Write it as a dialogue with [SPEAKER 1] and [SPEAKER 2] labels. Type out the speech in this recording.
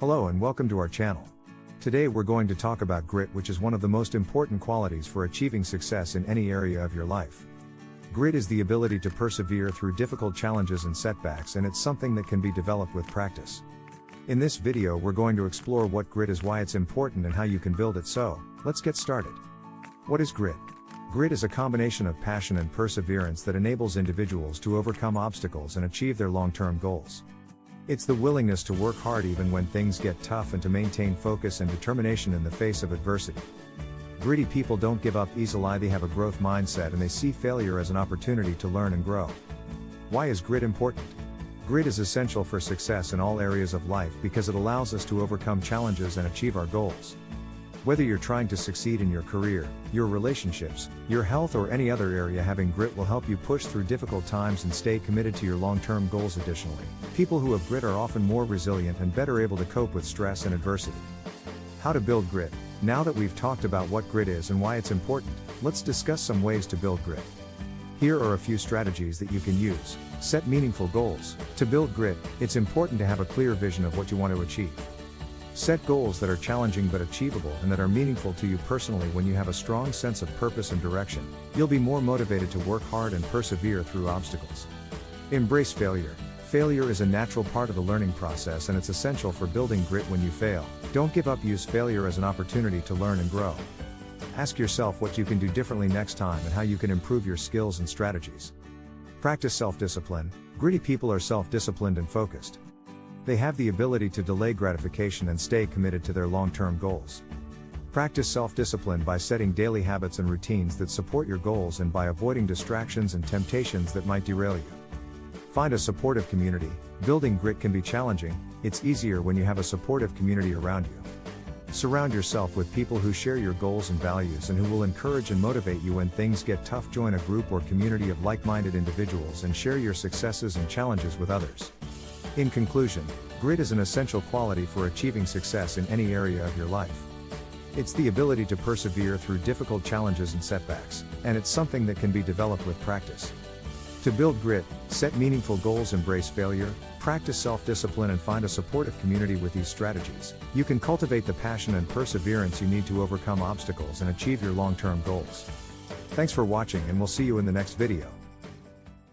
[SPEAKER 1] Hello and welcome to our channel. Today we're going to talk about grit which is one of the most important qualities for achieving success in any area of your life. Grit is the ability to persevere through difficult challenges and setbacks and it's something that can be developed with practice. In this video we're going to explore what grit is why it's important and how you can build it so, let's get started. What is grit? Grit is a combination of passion and perseverance that enables individuals to overcome obstacles and achieve their long-term goals. It's the willingness to work hard even when things get tough and to maintain focus and determination in the face of adversity. Gritty people don't give up easily, they have a growth mindset and they see failure as an opportunity to learn and grow. Why is grit important? Grit is essential for success in all areas of life because it allows us to overcome challenges and achieve our goals. Whether you're trying to succeed in your career, your relationships, your health or any other area having grit will help you push through difficult times and stay committed to your long-term goals additionally. People who have grit are often more resilient and better able to cope with stress and adversity. How to build grit. Now that we've talked about what grit is and why it's important, let's discuss some ways to build grit. Here are a few strategies that you can use. Set meaningful goals. To build grit, it's important to have a clear vision of what you want to achieve. Set goals that are challenging but achievable and that are meaningful to you personally when you have a strong sense of purpose and direction, you'll be more motivated to work hard and persevere through obstacles. Embrace failure. Failure is a natural part of the learning process and it's essential for building grit when you fail. Don't give up, use failure as an opportunity to learn and grow. Ask yourself what you can do differently next time and how you can improve your skills and strategies. Practice self discipline. Gritty people are self disciplined and focused. They have the ability to delay gratification and stay committed to their long-term goals. Practice self-discipline by setting daily habits and routines that support your goals and by avoiding distractions and temptations that might derail you. Find a supportive community. Building grit can be challenging, it's easier when you have a supportive community around you. Surround yourself with people who share your goals and values and who will encourage and motivate you when things get tough. Join a group or community of like-minded individuals and share your successes and challenges with others. In conclusion, grit is an essential quality for achieving success in any area of your life. It's the ability to persevere through difficult challenges and setbacks, and it's something that can be developed with practice. To build grit, set meaningful goals, embrace failure, practice self-discipline and find a supportive community with these strategies, you can cultivate the passion and perseverance you need to overcome obstacles and achieve your long-term goals. Thanks for watching and we'll see you in the next video.